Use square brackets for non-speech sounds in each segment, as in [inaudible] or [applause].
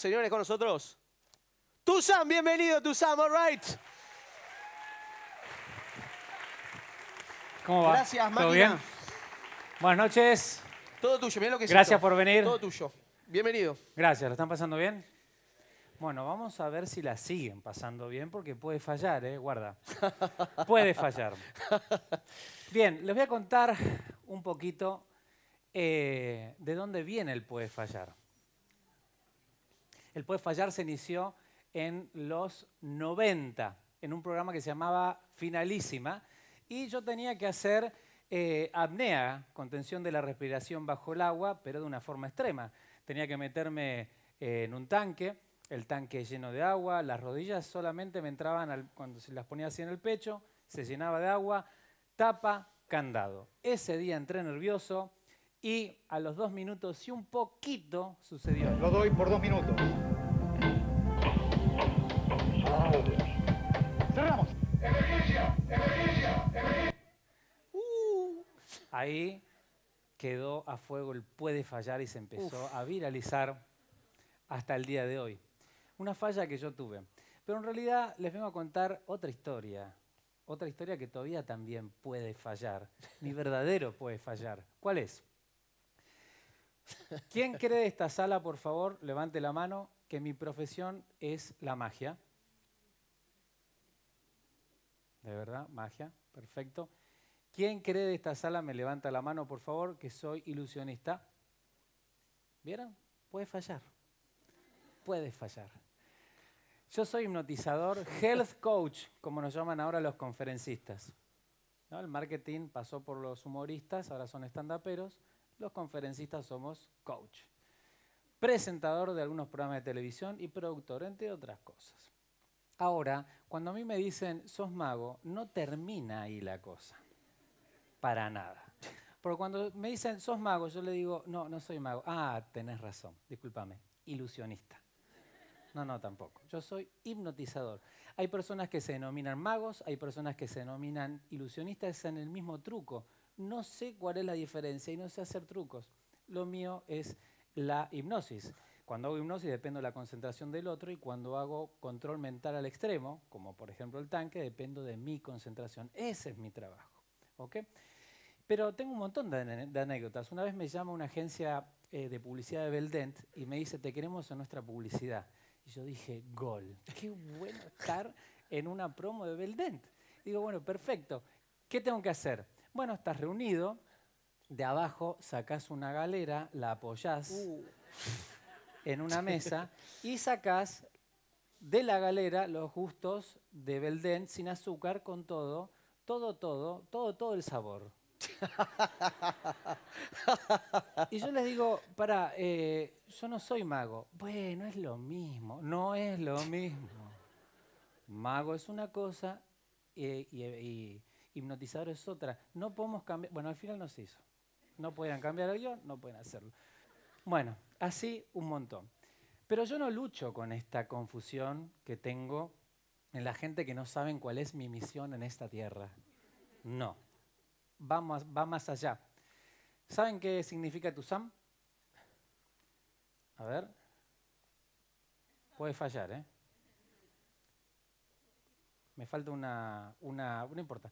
señores, con nosotros. Tuzam, bienvenido, Tuzam, all right. ¿Cómo va? Gracias, ¿Todo máquina. bien? Buenas noches. Todo tuyo, mirá lo que es Gracias esto. por venir. Todo tuyo. Bienvenido. Gracias, ¿lo están pasando bien? Bueno, vamos a ver si la siguen pasando bien, porque puede fallar, ¿eh? Guarda. Puede fallar. [laughs] Bien, les voy a contar un poquito eh, de dónde viene el puede fallar. El puede fallar se inició en los 90, en un programa que se llamaba Finalísima, y yo tenía que hacer eh, apnea, contención de la respiración bajo el agua, pero de una forma extrema. Tenía que meterme eh, en un tanque, el tanque lleno de agua, las rodillas solamente me entraban cuando se las ponía así en el pecho, se llenaba de agua, tapa, candado. Ese día entré nervioso y a los dos minutos y un poquito sucedió. Lo doy por dos minutos. Cerramos. Ahí quedó a fuego el puede fallar y se empezó a viralizar hasta el día de hoy. Una falla que yo tuve. Pero en realidad les vengo a contar otra historia. Otra historia que todavía también puede fallar. Mi verdadero puede fallar. ¿Cuál es? ¿Quién cree de esta sala, por favor, levante la mano, que mi profesión es la magia? ¿De verdad? Magia. Perfecto. ¿Quién cree de esta sala, me levanta la mano, por favor, que soy ilusionista? ¿Vieron? Puede fallar. Puede fallar. Yo soy hipnotizador, health coach, como nos llaman ahora los conferencistas. El marketing pasó por los humoristas, ahora son estandaperos. Los conferencistas somos coach. Presentador de algunos programas de televisión y productor, entre otras cosas. Ahora, cuando a mí me dicen, sos mago, no termina ahí la cosa. Para nada. Porque cuando me dicen, sos mago, yo le digo, no, no soy mago. Ah, tenés razón, discúlpame, ilusionista. No, no, tampoco. Yo soy hipnotizador. Hay personas que se denominan magos, hay personas que se denominan ilusionistas, es en el mismo truco. No sé cuál es la diferencia y no sé hacer trucos. Lo mío es la hipnosis. Cuando hago hipnosis dependo de la concentración del otro y cuando hago control mental al extremo, como por ejemplo el tanque, dependo de mi concentración. Ese es mi trabajo. ¿ok? Pero tengo un montón de, anécdotas. Una vez me llama una agencia eh, de publicidad de Beldent y me dice, te queremos en nuestra publicidad. Y yo dije, gol. Qué bueno estar en una promo de Beldent. Digo, bueno, perfecto. ¿Qué tengo que hacer? Bueno, estás reunido, de abajo sacás una galera, la apoyás en una [laughs] mesa y sacás de la galera los gustos de Beldent sin azúcar, con todo, todo, todo, todo, todo el sabor. [laughs] y yo les digo, para, yo no soy mago. Bueno, es lo mismo, no es lo mismo. Mago es una cosa eh, y, y hipnotizador es otra. No podemos cambiar, bueno, al final no se hizo. No pueden cambiar el guion, no pueden hacerlo. Bueno, así un montón. Pero yo no lucho con esta confusión que tengo en la gente que no saben cuál es mi misión en esta tierra. No, va más, va más allá. ¿Saben qué significa Tuzam? A ver. Puede fallar, ¿eh? Me falta una, una, no importa.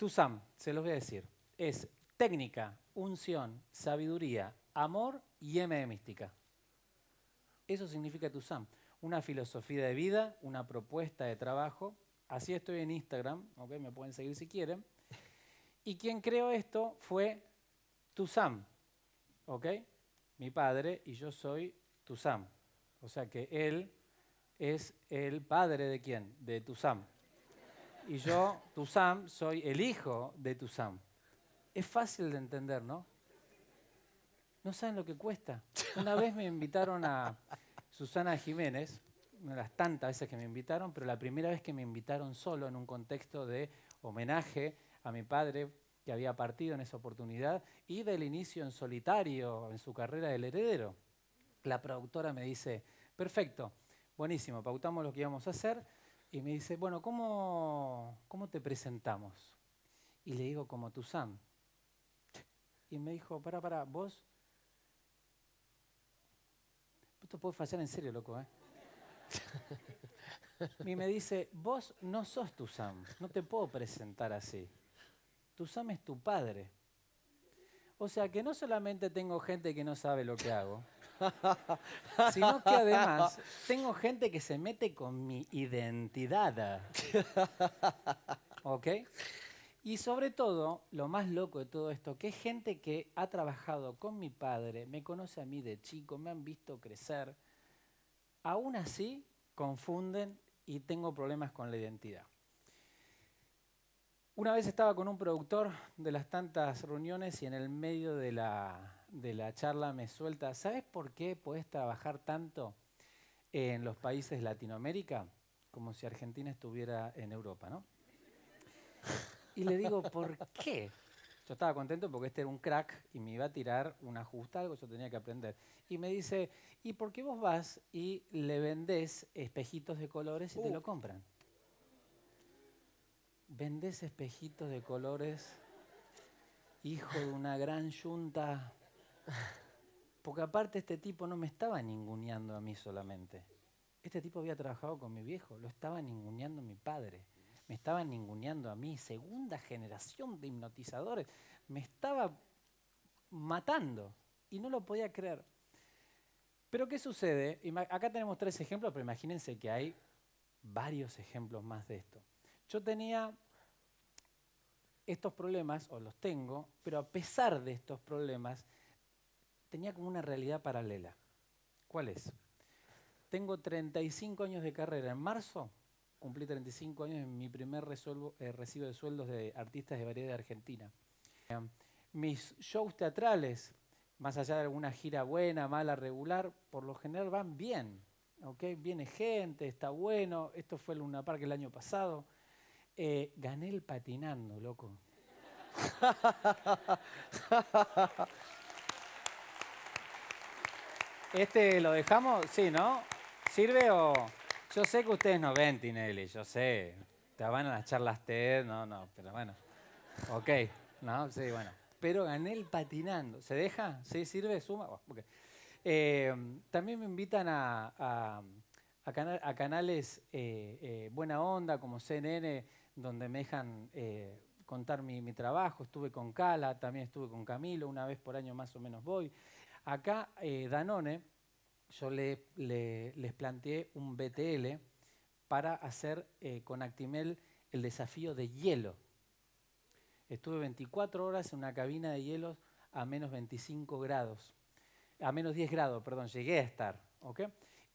Tuzam, se los voy a decir, es técnica, unción, sabiduría, amor y M de mística. Eso significa Tuzam. Una filosofía de vida, una propuesta de trabajo. Así estoy en Instagram, ¿ok? me pueden seguir si quieren. Y quien creó esto fue Tuzam, ¿ok? Mi padre y yo soy Tuzam. O sea que él es el padre de quién? De Tuzam. Y yo, Tuzam, soy el hijo de Tuzam. Es fácil de entender, ¿no? No saben lo que cuesta. Una vez me invitaron a Susana Jiménez, una de las tantas veces que me invitaron, pero la primera vez que me invitaron solo en un contexto de homenaje a mi padre que había partido en esa oportunidad y del inicio en solitario en su carrera del heredero. La productora me dice, perfecto, buenísimo, pautamos lo que íbamos a hacer y me dice, bueno, ¿cómo, cómo te presentamos? Y le digo, como tu Sam. Y me dijo, para, para, vos Esto puede fallar en serio, loco, ¿eh? [laughs] y me dice, vos no sos tu Sam, no te puedo presentar así. Tu Sam es tu padre. O sea que no solamente tengo gente que no sabe lo que hago, [laughs] sino que además tengo gente que se mete con mi identidad. [laughs] ¿Ok? Y sobre todo, lo más loco de todo esto, que es gente que ha trabajado con mi padre, me conoce a mí de chico, me han visto crecer, aún así confunden y tengo problemas con la identidad. Una vez estaba con un productor de las tantas reuniones y en el medio de la, de la charla me suelta, ¿sabes por qué puedes trabajar tanto en los países de Latinoamérica? Como si Argentina estuviera en Europa, ¿no? Y le digo, ¿por qué? Yo estaba contento porque este era un crack y me iba a tirar un ajuste, algo yo tenía que aprender. Y me dice, ¿y por qué vos vas y le vendés espejitos de colores y te lo uh. compran? ¿Vendés espejitos de colores, hijo de una gran yunta? Porque aparte este tipo no me estaba ninguneando a mí solamente. Este tipo había trabajado con mi viejo, lo estaba ninguneando mi padre me estaba ninguneando a mí, segunda generación de hipnotizadores, me estaba matando y no lo podía creer. Pero ¿qué sucede? Acá tenemos tres ejemplos, pero imagínense que hay varios ejemplos más de esto. Yo tenía estos problemas, o los tengo, pero a pesar de estos problemas, tenía como una realidad paralela. ¿Cuál es? Tengo 35 años de carrera. En marzo cumplí 35 años en mi primer eh, recibo de sueldos de artistas de variedad de Argentina. mis shows teatrales, más allá de alguna gira buena, mala, regular, por lo general van bien. ¿okay? Viene gente, está bueno. Esto fue el Luna Park el año pasado. Eh, gané el patinando, loco. [laughs] ¿Este lo dejamos? Sí, ¿no? ¿Sirve o...? Yo sé que ustedes no ven Tinelli, yo sé. Te van a las charlas TED, no, no, pero bueno. Ok, no, sí, bueno. Pero gané el patinando. ¿Se deja? ¿Sí sirve? ¿Suma? Eh, también me invitan a, canales eh, eh, Buena Onda, como CNN, donde me dejan contar mi, mi, trabajo. Estuve con Cala, también estuve con Camilo, una vez por año más o menos voy. Acá Danone yo les planteé un BTL para hacer eh, con Actimel el desafío de hielo. Estuve 24 horas en una cabina de hielos a menos 25 grados, a menos 10 grados, perdón, llegué a estar.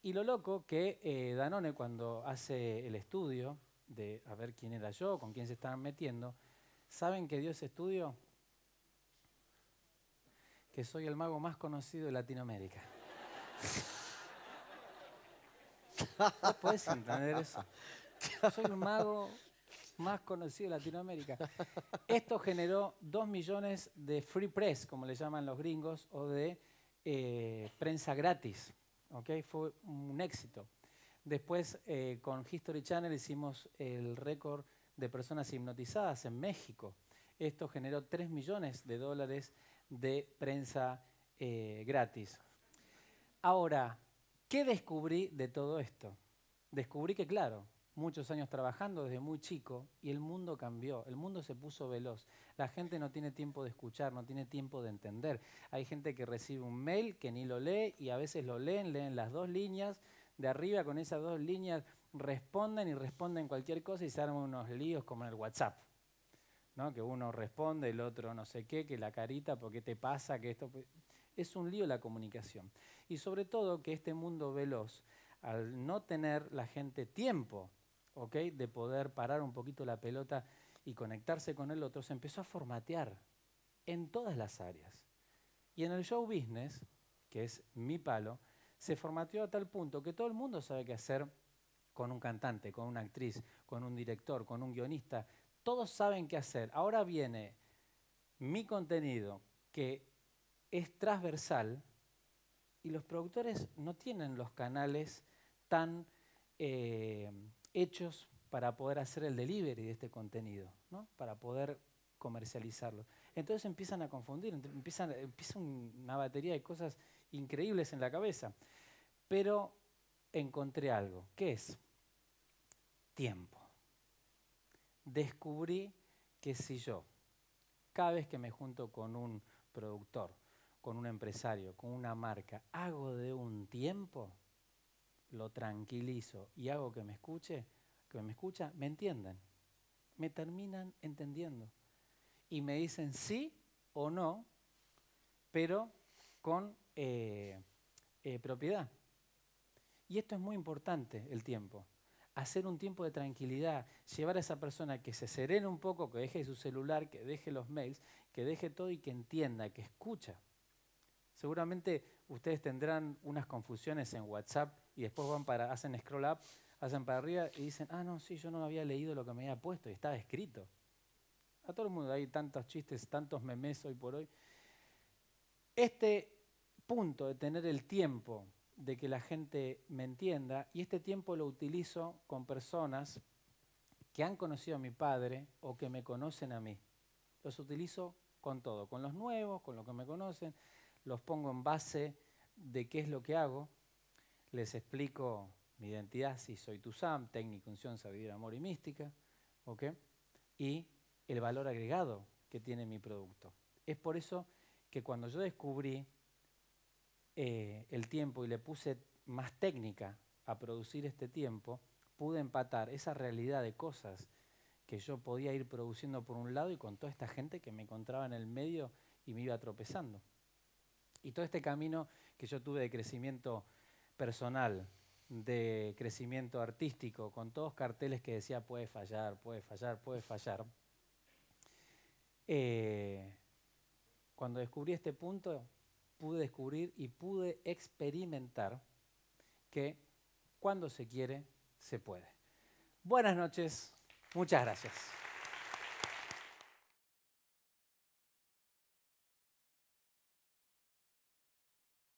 Y lo loco que eh, Danone cuando hace el estudio de a ver quién era yo, con quién se estaban metiendo, ¿saben que dio ese estudio? Que soy el mago más conocido de Latinoamérica. ¿No puedes entender eso? Soy el mago más conocido de Latinoamérica. Esto generó dos millones de free press, como le llaman los gringos, o de eh, prensa gratis. ¿okay? Fue un éxito. Después, eh, con History Channel hicimos el récord de personas hipnotizadas en México. Esto generó 3 millones de dólares de prensa eh, gratis. Ahora, ¿qué descubrí de todo esto? Descubrí que, claro, muchos años trabajando desde muy chico y el mundo cambió, el mundo se puso veloz. La gente no tiene tiempo de escuchar, no tiene tiempo de entender. Hay gente que recibe un mail que ni lo lee y a veces lo leen, leen las dos líneas, de arriba con esas dos líneas responden y responden cualquier cosa y se arman unos líos como en el WhatsApp. ¿No? Que uno responde, el otro no sé qué, que la carita, ¿por qué te pasa? Que esto es un lío la comunicación. Y sobre todo que este mundo veloz, al no tener la gente tiempo de poder parar un poquito la pelota y conectarse con el otro, se empezó a formatear en todas las áreas. Y en el show business, que es mi palo, se formateó a tal punto que todo el mundo sabe qué hacer con un cantante, con una actriz, con un director, con un guionista. Todos saben qué hacer. Ahora viene mi contenido que es transversal y los productores no tienen los canales tan eh, hechos para poder hacer el delivery de este contenido, ¿no? para poder comercializarlo. Entonces empiezan a confundir, empiezan, empieza una batería de cosas increíbles en la cabeza. Pero encontré algo. ¿Qué es? Tiempo. Descubrí que si yo, cada vez que me junto con un productor, con un empresario, con una marca, hago de un tiempo, lo tranquilizo y hago que me escuche, que me escucha, me entienden, me terminan entendiendo y me dicen sí o no, pero con eh, eh, propiedad. Y esto es muy importante, el tiempo. Hacer un tiempo de tranquilidad, llevar a esa persona que se serene un poco, que deje su celular, que deje los mails, que deje todo y que entienda, que escucha. Seguramente ustedes tendrán unas confusiones en WhatsApp y después van para, hacen scroll up, hacen para arriba y dicen, ah, no, sí, yo no había leído lo que me había puesto y estaba escrito. A todo el mundo hay tantos chistes, tantos memes hoy por hoy. Este punto de tener el tiempo de que la gente me entienda, y este tiempo lo utilizo con personas que han conocido a mi padre o que me conocen a mí. Los utilizo con todo, con los nuevos, con los que me conocen, los pongo en base de qué es lo que hago, les explico mi identidad, si soy Sam, técnico, unción, sabiduría, amor y mística, ¿ok? Y el valor agregado que tiene mi producto. Es por eso que cuando yo descubrí eh, el tiempo y le puse más técnica a producir este tiempo, pude empatar esa realidad de cosas que yo podía ir produciendo por un lado y con toda esta gente que me encontraba en el medio y me iba tropezando. Y todo este camino que yo tuve de crecimiento personal, de crecimiento artístico, con todos carteles que decía puede fallar, puede fallar, puede fallar, eh, cuando descubrí este punto, pude descubrir y pude experimentar que cuando se quiere, se puede. Buenas noches, muchas gracias.